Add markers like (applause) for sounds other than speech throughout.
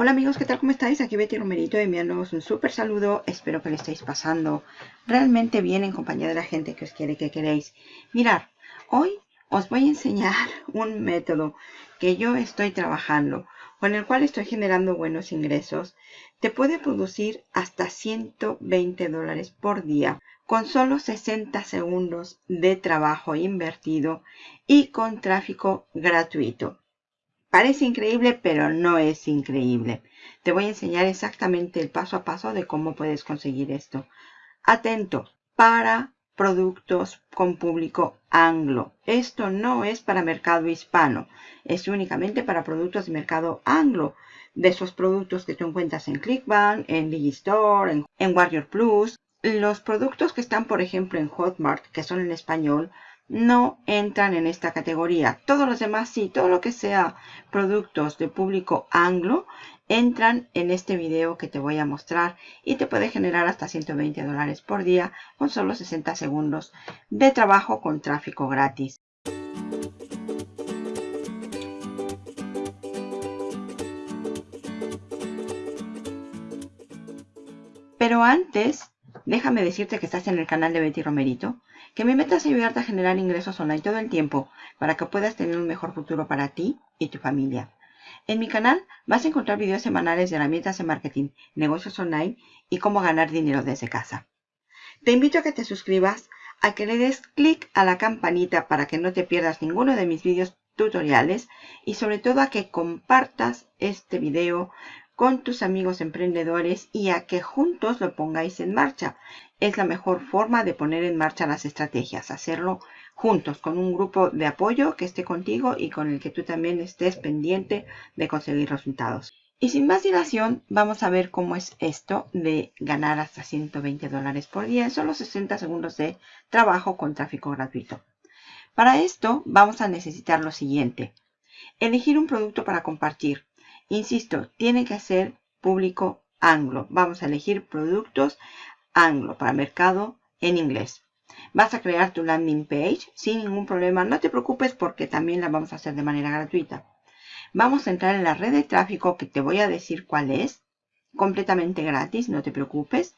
Hola amigos, ¿qué tal? ¿Cómo estáis? Aquí Betty Romerito enviándoos un súper saludo. Espero que lo estéis pasando realmente bien en compañía de la gente que os quiere que queréis. Mirar, hoy os voy a enseñar (laughs) un método que yo estoy trabajando, con el cual estoy generando buenos ingresos. Te puede producir hasta 120 dólares por día con solo 60 segundos de trabajo invertido y con tráfico gratuito. Parece increíble, pero no es increíble. Te voy a enseñar exactamente el paso a paso de cómo puedes conseguir esto. Atento, para productos con público anglo. Esto no es para mercado hispano, es únicamente para productos de mercado anglo. De esos productos que tú encuentras en Clickbank, en Digistore, en, en Warrior Plus. Los productos que están, por ejemplo, en Hotmart, que son en español, no entran en esta categoría. Todos los demás sí, todo lo que sea productos de público anglo entran en este video que te voy a mostrar y te puede generar hasta 120 dólares por día con solo 60 segundos de trabajo con tráfico gratis. Pero antes, déjame decirte que estás en el canal de Betty Romerito que mi meta es ayudarte a generar ingresos online todo el tiempo para que puedas tener un mejor futuro para ti y tu familia. En mi canal vas a encontrar videos semanales de herramientas de marketing, negocios online y cómo ganar dinero desde casa. Te invito a que te suscribas, a que le des clic a la campanita para que no te pierdas ninguno de mis videos tutoriales y sobre todo a que compartas este video con tus amigos emprendedores y a que juntos lo pongáis en marcha. Es la mejor forma de poner en marcha las estrategias, hacerlo juntos con un grupo de apoyo que esté contigo y con el que tú también estés pendiente de conseguir resultados. Y sin más dilación, vamos a ver cómo es esto de ganar hasta 120 dólares por día en solo 60 segundos de trabajo con tráfico gratuito. Para esto vamos a necesitar lo siguiente. Elegir un producto para compartir. Insisto, tiene que ser público anglo. Vamos a elegir productos anglo para mercado en inglés. Vas a crear tu landing page sin ningún problema. No te preocupes porque también la vamos a hacer de manera gratuita. Vamos a entrar en la red de tráfico que te voy a decir cuál es. Completamente gratis, no te preocupes.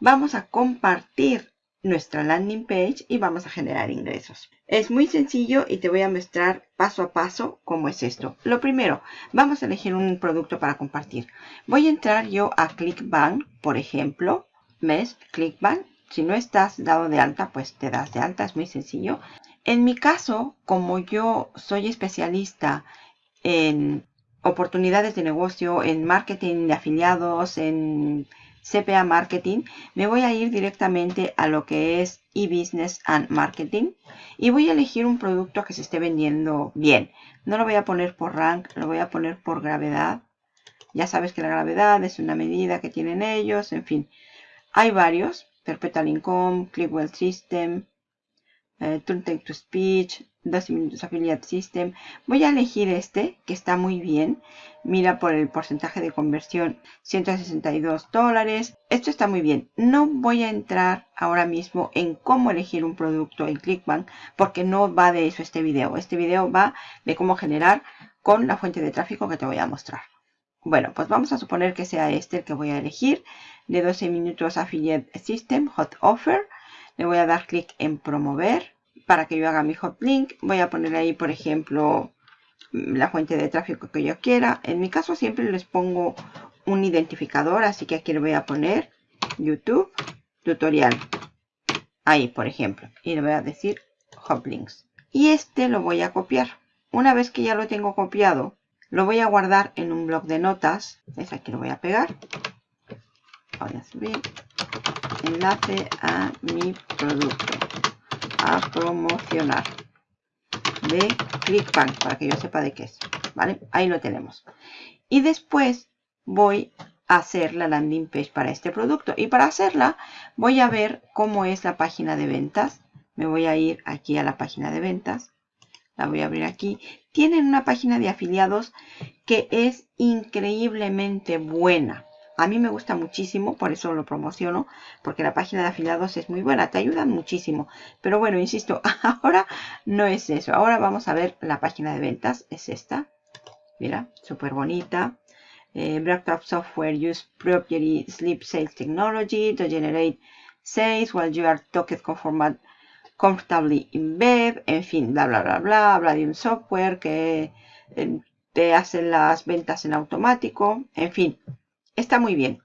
Vamos a compartir nuestra landing page y vamos a generar ingresos. Es muy sencillo y te voy a mostrar paso a paso cómo es esto. Lo primero, vamos a elegir un producto para compartir. Voy a entrar yo a ClickBank, por ejemplo. ¿Ves? ClickBank. Si no estás dado de alta, pues te das de alta. Es muy sencillo. En mi caso, como yo soy especialista en oportunidades de negocio, en marketing de afiliados, en CPA Marketing, me voy a ir directamente a lo que es e-business and marketing y voy a elegir un producto que se esté vendiendo bien. No lo voy a poner por rank, lo voy a poner por gravedad. Ya sabes que la gravedad es una medida que tienen ellos, en fin. Hay varios, Perpetual Income, Clickwell System, eh, Take to Speech, 12 minutos Affiliate System. Voy a elegir este, que está muy bien. Mira por el porcentaje de conversión, 162 dólares. Esto está muy bien. No voy a entrar ahora mismo en cómo elegir un producto en Clickbank, porque no va de eso este video. Este video va de cómo generar con la fuente de tráfico que te voy a mostrar. Bueno, pues vamos a suponer que sea este el que voy a elegir. De 12 minutos Affiliate System, Hot Offer. Le voy a dar clic en promover para que yo haga mi hot link. Voy a poner ahí, por ejemplo, la fuente de tráfico que yo quiera. En mi caso siempre les pongo un identificador, así que aquí le voy a poner YouTube tutorial. Ahí, por ejemplo. Y le voy a decir hot links. Y este lo voy a copiar. Una vez que ya lo tengo copiado, lo voy a guardar en un blog de notas. Es aquí lo voy a pegar. Voy a subir enlace a mi producto a promocionar de ClickBank para que yo sepa de qué es. ¿Vale? Ahí lo tenemos. Y después voy a hacer la landing page para este producto. Y para hacerla voy a ver cómo es la página de ventas. Me voy a ir aquí a la página de ventas. La voy a abrir aquí. Tienen una página de afiliados que es increíblemente buena. A mí me gusta muchísimo, por eso lo promociono, porque la página de afiliados es muy buena, te ayudan muchísimo. Pero bueno, insisto, (laughs) ahora no es eso. Ahora vamos a ver la página de ventas, es esta. Mira, súper bonita. eh, Breakthrough Software Use Property Sleep Sales Technology to generate sales while you are talking conformat, comfortably in bed, en fin, bla bla bla bla, habla de un software que eh, te hace las ventas en automático, en fin, está muy bien.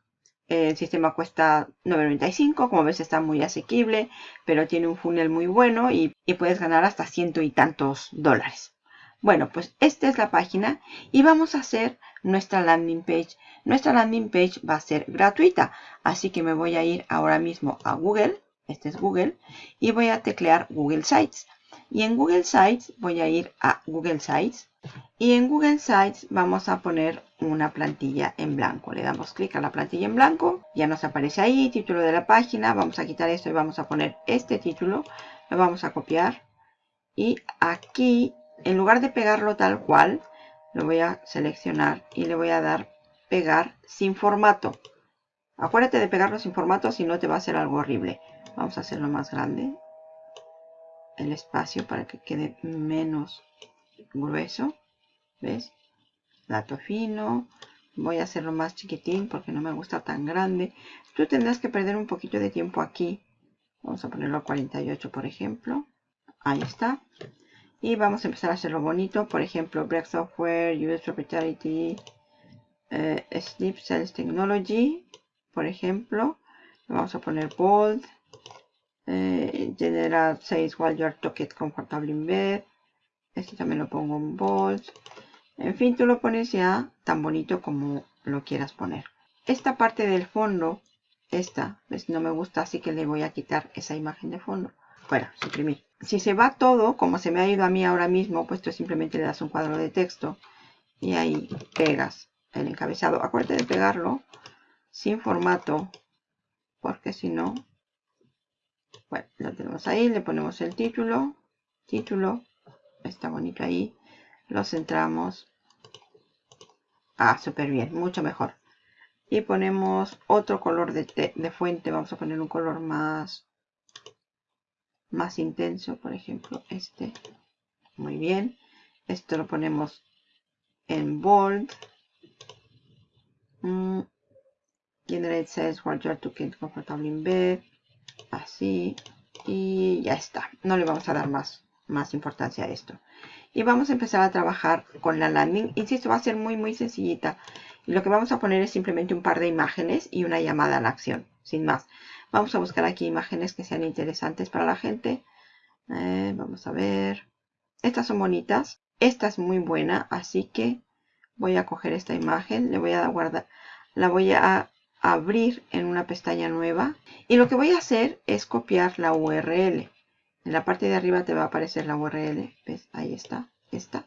El sistema cuesta 9.95, como ves está muy asequible, pero tiene un funnel muy bueno y, y puedes ganar hasta ciento y tantos dólares. Bueno, pues esta es la página y vamos a hacer nuestra landing page. Nuestra landing page va a ser gratuita, así que me voy a ir ahora mismo a Google, este es Google, y voy a teclear Google Sites. Y en Google Sites voy a ir a Google Sites y en Google Sites vamos a poner una plantilla en blanco. Le damos clic a la plantilla en blanco, ya nos aparece ahí, título de la página, vamos a quitar esto y vamos a poner este título, lo vamos a copiar y aquí en lugar de pegarlo tal cual, lo voy a seleccionar y le voy a dar pegar sin formato. Acuérdate de pegarlo sin formato, si no te va a hacer algo horrible. Vamos a hacerlo más grande. El espacio para que quede menos grueso. ¿Ves? Dato fino. Voy a hacerlo más chiquitín porque no me gusta tan grande. Tú tendrás que perder un poquito de tiempo aquí. Vamos a ponerlo a 48, por ejemplo. Ahí está. Y vamos a empezar a hacerlo bonito. Por ejemplo, Break Software, US Proprietary, eh, Sleep Cells Technology. Por ejemplo, vamos a poner bold. Eh, general says while you are talking comfortable in bed. Este también lo pongo en bold. En fin, tú lo pones ya tan bonito como lo quieras poner. Esta parte del fondo, esta, ¿ves? no me gusta, así que le voy a quitar esa imagen de fondo. Fuera, suprimir si se va todo, como se me ha ido a mí ahora mismo, pues tú simplemente le das un cuadro de texto y ahí pegas el encabezado. Acuérdate de pegarlo sin formato, porque si no, lo tenemos ahí, le ponemos el título, título, está bonito ahí, lo centramos. Ah, súper bien, mucho mejor. Y ponemos otro color de, fuente, vamos a poner un color más más intenso, por ejemplo, este. Muy bien. Esto lo ponemos en bold. Mm. Generate cells while you're talking comfortable in bed. Así. Y ya está. No le vamos a dar más, más importancia a esto. Y vamos a empezar a trabajar con la landing. Insisto, va a ser muy, muy sencillita. Y lo que vamos a poner es simplemente un par de imágenes y una llamada a la acción. Sin más. Vamos a buscar aquí imágenes que sean interesantes para la gente. Eh, vamos a ver. Estas son bonitas. Esta es muy buena, así que voy a coger esta imagen. Le voy a guardar. La voy a abrir en una pestaña nueva. Y lo que voy a hacer es copiar la URL. En la parte de arriba te va a aparecer la URL. ¿Ves? Ahí está. Esta.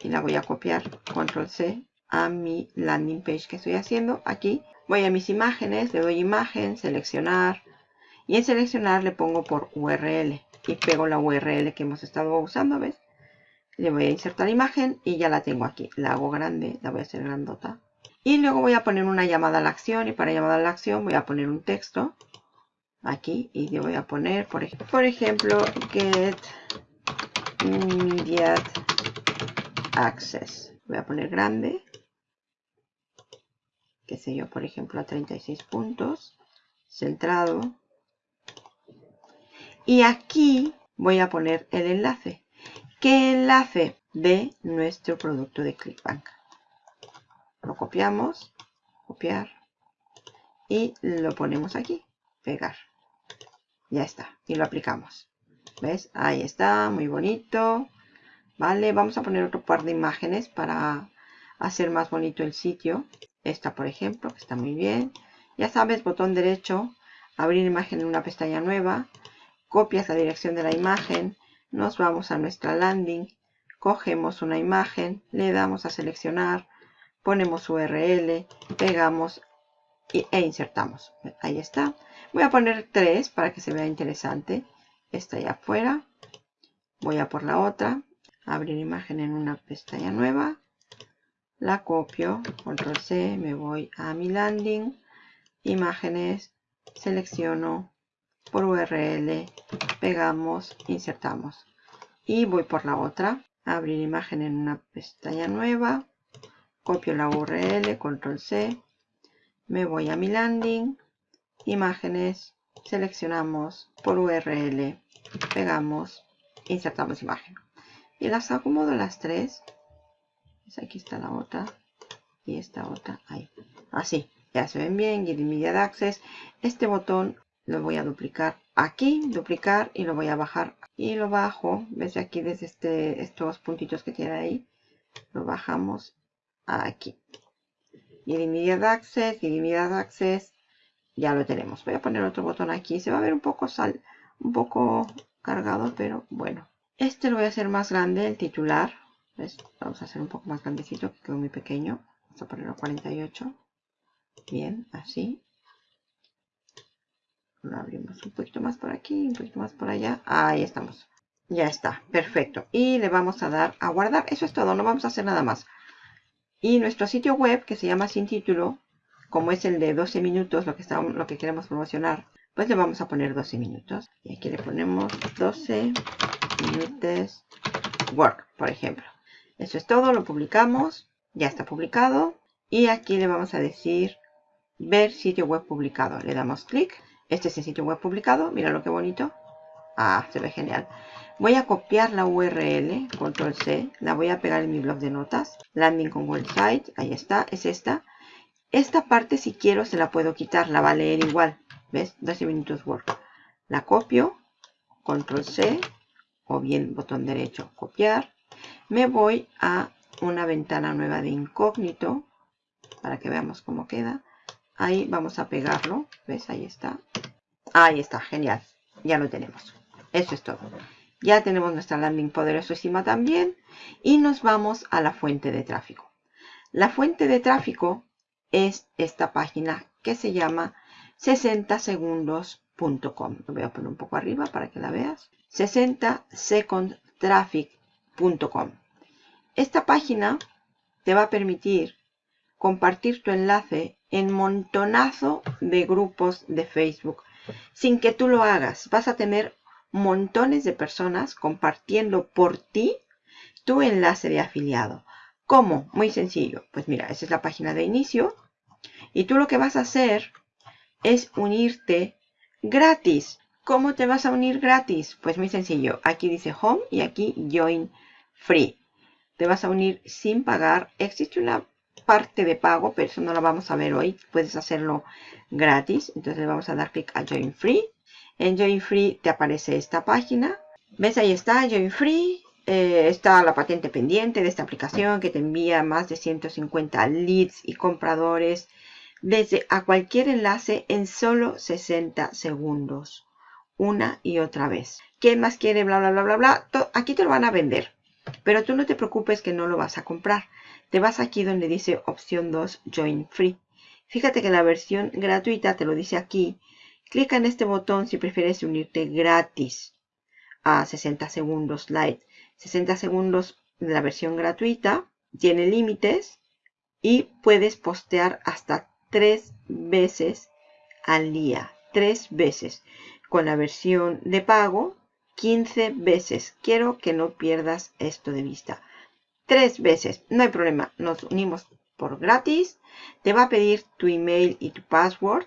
Y la voy a copiar. Control C a mi landing page que estoy haciendo aquí Voy a mis imágenes, le doy imagen, seleccionar. Y en seleccionar le pongo por URL. Y pego la URL que hemos estado usando, ¿ves? Le voy a insertar imagen y ya la tengo aquí. La hago grande, la voy a hacer grandota. Y luego voy a poner una llamada a la acción. Y para llamada a la acción voy a poner un texto. Aquí. Y le voy a poner, por, ejemplo, por ejemplo, get immediate access. Voy a poner grande qué sé yo, por ejemplo, a 36 puntos, centrado. Y aquí voy a poner el enlace. ¿Qué enlace? De nuestro producto de ClickBank. Lo copiamos, copiar, y lo ponemos aquí, pegar. Ya está, y lo aplicamos. ¿Ves? Ahí está, muy bonito. Vale, vamos a poner otro par de imágenes para hacer más bonito el sitio. Esta, por ejemplo, que está muy bien. Ya sabes, botón derecho, abrir imagen en una pestaña nueva. Copias la dirección de la imagen. Nos vamos a nuestra landing. Cogemos una imagen, le damos a seleccionar, ponemos URL, pegamos e insertamos. Ahí está. Voy a poner tres para que se vea interesante. Esta allá afuera. Voy a por la otra. Abrir imagen en una pestaña nueva la copio, control C, me voy a mi landing, imágenes, selecciono por URL, pegamos, insertamos. Y voy por la otra, abrir imagen en una pestaña nueva, copio la URL, control C, me voy a mi landing, imágenes, seleccionamos por URL, pegamos, insertamos imagen. Y las acomodo las tres. Pues aquí está la otra y esta otra ahí. Así, ya se ven bien, Get Immediate Access. Este botón lo voy a duplicar aquí, duplicar y lo voy a bajar. Y lo bajo, ves aquí desde este, estos puntitos que tiene ahí, lo bajamos aquí. Get Immediate Access, Get Immediate Access, ya lo tenemos. Voy a poner otro botón aquí, se va a ver un poco sal, un poco cargado, pero bueno. Este lo voy a hacer más grande, el titular. Vamos a hacer un poco más grandecito, que quedó muy pequeño. Vamos a ponerlo a 48. Bien, así. Lo abrimos un poquito más por aquí, un poquito más por allá. Ahí estamos. Ya está, perfecto. Y le vamos a dar a guardar. Eso es todo, no vamos a hacer nada más. Y nuestro sitio web, que se llama Sin Título, como es el de 12 minutos, lo que, lo que queremos promocionar, pues le vamos a poner 12 minutos. Y aquí le ponemos 12 minutos work, por ejemplo. Eso es todo, lo publicamos. Ya está publicado. Y aquí le vamos a decir ver sitio web publicado. Le damos clic. Este es el sitio web publicado. Mira lo que bonito. Ah, se ve genial. Voy a copiar la URL, control C. La voy a pegar en mi blog de notas. Landing con website. Ahí está, es esta. Esta parte si quiero se la puedo quitar. La va a leer igual. ¿Ves? 12 minutos work. La copio. Control C. O bien botón derecho, copiar. Me voy a una ventana nueva de incógnito para que veamos cómo queda. Ahí vamos a pegarlo. ¿Ves? Ahí está. Ahí está, genial. Ya lo tenemos. Eso es todo. Ya tenemos nuestra landing poderosísima también. Y nos vamos a la fuente de tráfico. La fuente de tráfico es esta página que se llama 60segundos.com. Lo voy a poner un poco arriba para que la veas. 60secondtraffic.com. Esta página te va a permitir compartir tu enlace en montonazo de grupos de Facebook. Sin que tú lo hagas, vas a tener montones de personas compartiendo por ti tu enlace de afiliado. ¿Cómo? Muy sencillo. Pues mira, esa es la página de inicio. Y tú lo que vas a hacer es unirte gratis. ¿Cómo te vas a unir gratis? Pues muy sencillo. Aquí dice Home y aquí Join Free te vas a unir sin pagar. Existe una parte de pago, pero eso no lo vamos a ver hoy. Puedes hacerlo gratis. Entonces vamos a dar clic a Join Free. En Join Free te aparece esta página. ¿Ves? Ahí está, Join Free. Eh, está la patente pendiente de esta aplicación que te envía más de 150 leads y compradores desde a cualquier enlace en solo 60 segundos. Una y otra vez. ¿Quién más quiere? Bla, bla, bla, bla, bla. Aquí te lo van a vender. Pero tú no te preocupes que no lo vas a comprar. Te vas aquí donde dice opción 2, Join Free. Fíjate que la versión gratuita te lo dice aquí. Clica en este botón si prefieres unirte gratis a 60 segundos light. 60 segundos de la versión gratuita. Tiene límites y puedes postear hasta tres veces al día. Tres veces. Con la versión de pago 15 veces. Quiero que no pierdas esto de vista. Tres veces, no hay problema. Nos unimos por gratis. Te va a pedir tu email y tu password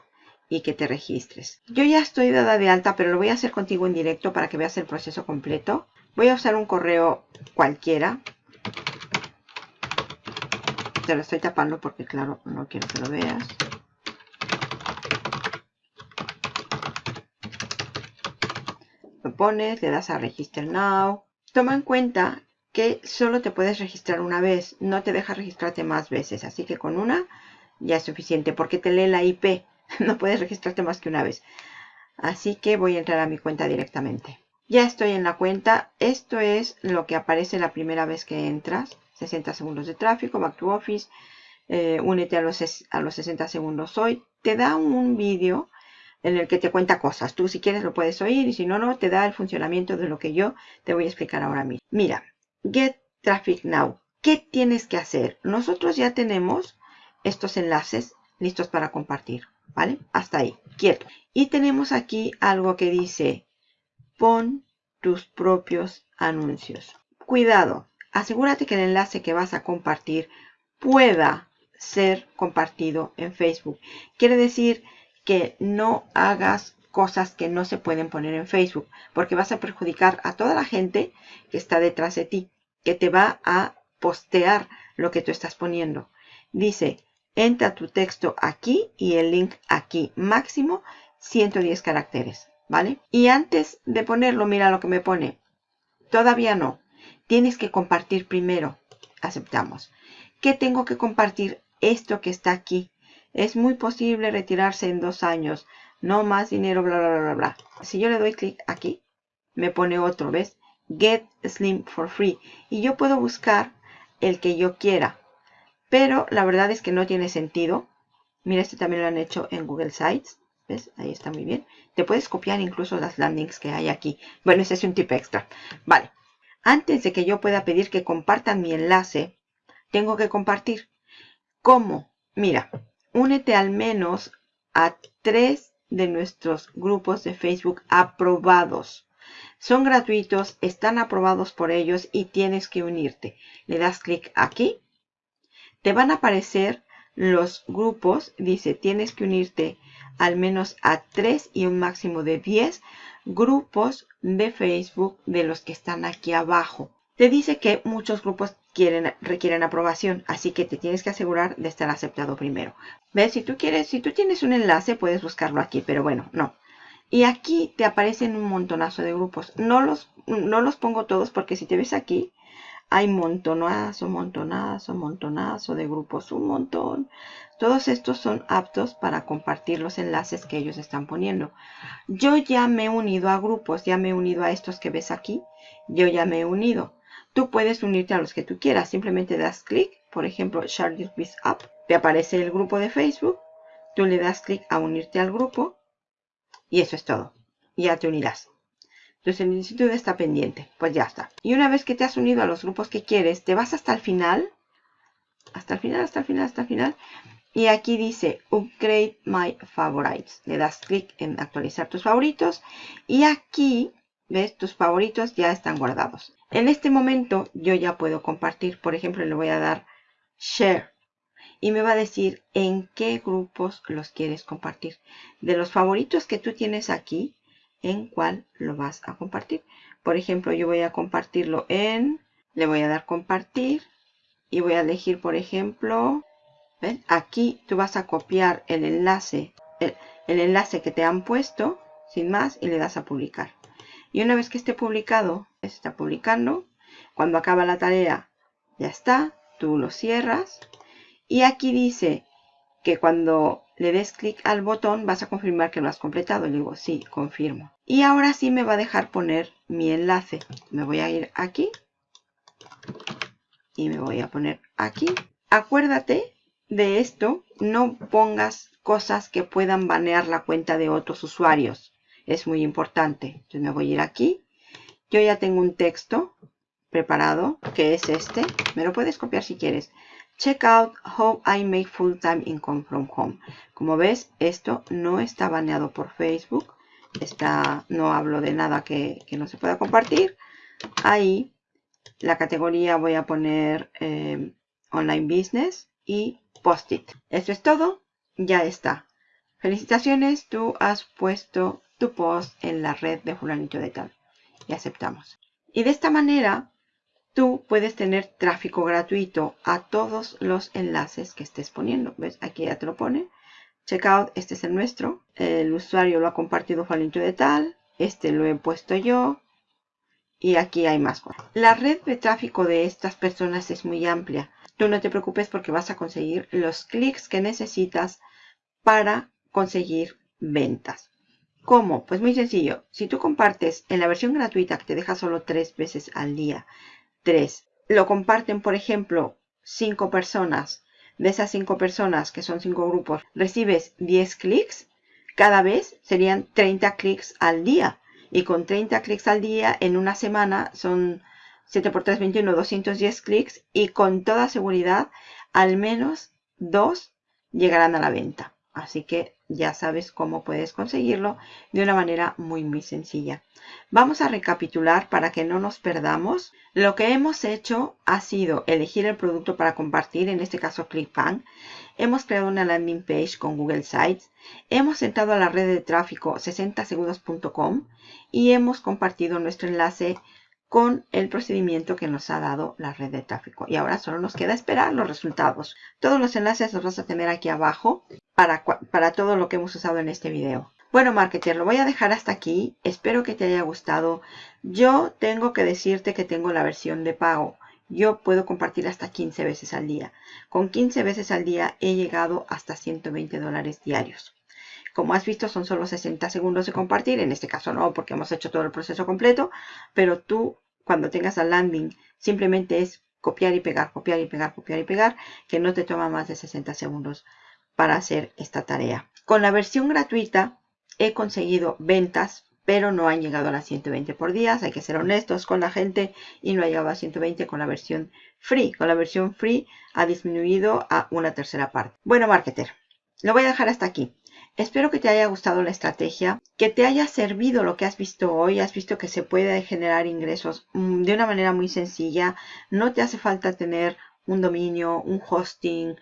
y que te registres. Yo ya estoy dada de alta, pero lo voy a hacer contigo en directo para que veas el proceso completo. Voy a usar un correo cualquiera. Te lo estoy tapando porque, claro, no quiero que lo veas. pones, le das a Register Now. Toma en cuenta que solo te puedes registrar una vez, no te deja registrarte más veces, así que con una ya es suficiente porque te lee la IP, (laughs) no puedes registrarte más que una vez. Así que voy a entrar a mi cuenta directamente. Ya estoy en la cuenta, esto es lo que aparece la primera vez que entras, 60 segundos de tráfico, Back to Office, eh, únete a los, a los 60 segundos hoy, te da un vídeo en el que te cuenta cosas. Tú si quieres lo puedes oír y si no, no, te da el funcionamiento de lo que yo te voy a explicar ahora mismo. Mira, Get Traffic Now. ¿Qué tienes que hacer? Nosotros ya tenemos estos enlaces listos para compartir, ¿vale? Hasta ahí, quieto. Y tenemos aquí algo que dice, pon tus propios anuncios. Cuidado, asegúrate que el enlace que vas a compartir pueda ser compartido en Facebook. Quiere decir que no hagas cosas que no se pueden poner en Facebook, porque vas a perjudicar a toda la gente que está detrás de ti, que te va a postear lo que tú estás poniendo. Dice, entra tu texto aquí y el link aquí, máximo 110 caracteres, ¿vale? Y antes de ponerlo, mira lo que me pone. Todavía no. Tienes que compartir primero. Aceptamos. ¿Qué tengo que compartir? Esto que está aquí. Es muy posible retirarse en dos años. No más dinero, bla, bla, bla, bla. Si yo le doy clic aquí, me pone otro, ¿ves? Get Slim for Free. Y yo puedo buscar el que yo quiera. Pero la verdad es que no tiene sentido. Mira, este también lo han hecho en Google Sites. ¿Ves? Ahí está muy bien. Te puedes copiar incluso las landings que hay aquí. Bueno, ese es un tip extra. Vale. Antes de que yo pueda pedir que compartan mi enlace, tengo que compartir. ¿Cómo? Mira, únete al menos a tres de nuestros grupos de Facebook aprobados. Son gratuitos, están aprobados por ellos y tienes que unirte. Le das clic aquí. Te van a aparecer los grupos. Dice, tienes que unirte al menos a tres y un máximo de 10 grupos de Facebook de los que están aquí abajo. Te dice que muchos grupos quieren, requieren aprobación, así que te tienes que asegurar de estar aceptado primero. ¿Ves? Si tú quieres, si tú tienes un enlace, puedes buscarlo aquí, pero bueno, no. Y aquí te aparecen un montonazo de grupos. No los, no los pongo todos porque si te ves aquí, hay montonazo, montonazo, montonazo de grupos, un montón. Todos estos son aptos para compartir los enlaces que ellos están poniendo. Yo ya me he unido a grupos, ya me he unido a estos que ves aquí. Yo ya me he unido. Tú puedes unirte a los que tú quieras. Simplemente das clic, por ejemplo, Share This App. Te aparece el grupo de Facebook. Tú le das clic a unirte al grupo. Y eso es todo. Ya te unirás. Tu solicitud está pendiente. Pues ya está. Y una vez que te has unido a los grupos que quieres, te vas hasta el final. Hasta el final, hasta el final, hasta el final. Y aquí dice Upgrade My Favorites. Le das clic en actualizar tus favoritos. Y aquí ¿Ves? Tus favoritos ya están guardados. En este momento yo ya puedo compartir. Por ejemplo, le voy a dar Share. Y me va a decir en qué grupos los quieres compartir. De los favoritos que tú tienes aquí, en cuál lo vas a compartir. Por ejemplo, yo voy a compartirlo en... Le voy a dar compartir. Y voy a elegir, por ejemplo... ¿ves? Aquí tú vas a copiar el enlace. El, el enlace que te han puesto. Sin más. Y le das a publicar. Y una vez que esté publicado, se está publicando. Cuando acaba la tarea, ya está. Tú lo cierras. Y aquí dice que cuando le des clic al botón vas a confirmar que lo has completado. Le digo, sí, confirmo. Y ahora sí me va a dejar poner mi enlace. Me voy a ir aquí. Y me voy a poner aquí. Acuérdate de esto. No pongas cosas que puedan banear la cuenta de otros usuarios es muy importante. Entonces me voy a ir aquí. Yo ya tengo un texto preparado, que es este. Me lo puedes copiar si quieres. Check out how I make full-time income from home. Como ves, esto no está baneado por Facebook. Está, no hablo de nada que, no se pueda compartir. Ahí, la categoría voy a poner eh, Online Business y Post-it. Eso es todo. Ya está. Felicitaciones, tú has puesto tu post en la red de fulanito de tal. Y aceptamos. Y de esta manera, tú puedes tener tráfico gratuito a todos los enlaces que estés poniendo. ¿Ves? Aquí ya te lo pone. Checkout, este es el nuestro. El usuario lo ha compartido fulanito de tal. Este lo he puesto yo. Y aquí hay más. La red de tráfico de estas personas es muy amplia. Tú no te preocupes porque vas a conseguir los clics que necesitas para conseguir ventas. ¿Cómo? Pues muy sencillo. Si tú compartes en la versión gratuita que te deja solo tres veces al día, tres, lo comparten, por ejemplo, cinco personas. De esas cinco personas, que son cinco grupos, recibes 10 clics. Cada vez serían 30 clics al día. Y con 30 clics al día, en una semana son 7 por 3, 21, 210 clics. Y con toda seguridad, al menos dos llegarán a la venta. Así que ya sabes cómo puedes conseguirlo de una manera muy muy sencilla. Vamos a recapitular para que no nos perdamos. Lo que hemos hecho ha sido elegir el producto para compartir, en este caso ClickBank. Hemos creado una landing page con Google Sites. Hemos entrado a la red de tráfico 60segundos.com y hemos compartido nuestro enlace con el procedimiento que nos ha dado la red de tráfico. Y ahora solo nos queda esperar los resultados. Todos los enlaces los vas a tener aquí abajo para, para todo lo que hemos usado en este video. Bueno, marketer, lo voy a dejar hasta aquí. Espero que te haya gustado. Yo tengo que decirte que tengo la versión de pago. Yo puedo compartir hasta 15 veces al día. Con 15 veces al día he llegado hasta 120 dólares diarios. Como has visto, son solo 60 segundos de compartir. En este caso no, porque hemos hecho todo el proceso completo. Pero tú, cuando tengas el landing, simplemente es copiar y pegar, copiar y pegar, copiar y pegar, que no te toma más de 60 segundos para hacer esta tarea. Con la versión gratuita he conseguido ventas, pero no han llegado a las 120 por día. Hay que ser honestos con la gente y no ha llegado a 120 con la versión free. Con la versión free ha disminuido a una tercera parte. Bueno, marketer, lo voy a dejar hasta aquí. Espero que te haya gustado la estrategia, que te haya servido lo que has visto hoy. Has visto que se puede generar ingresos mm, de una manera muy sencilla. No te hace falta tener un dominio, un hosting,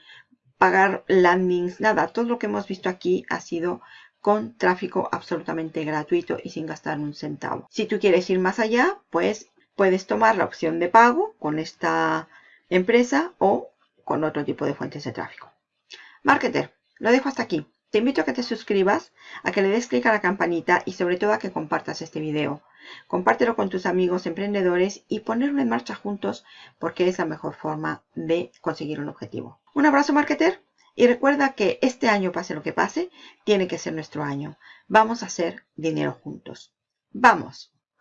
pagar landings, nada. Todo lo que hemos visto aquí ha sido con tráfico absolutamente gratuito y sin gastar un centavo. Si tú quieres ir más allá, pues puedes tomar la opción de pago con esta empresa o con otro tipo de fuentes de tráfico. Marketer, lo dejo hasta aquí. Te invito a que te suscribas, a que le des clic a la campanita y sobre todo a que compartas este video. Compártelo con tus amigos emprendedores y ponerlo en marcha juntos porque es la mejor forma de conseguir un objetivo. Un abrazo marketer y recuerda que este año pase lo que pase, tiene que ser nuestro año. Vamos a hacer dinero juntos. ¡Vamos!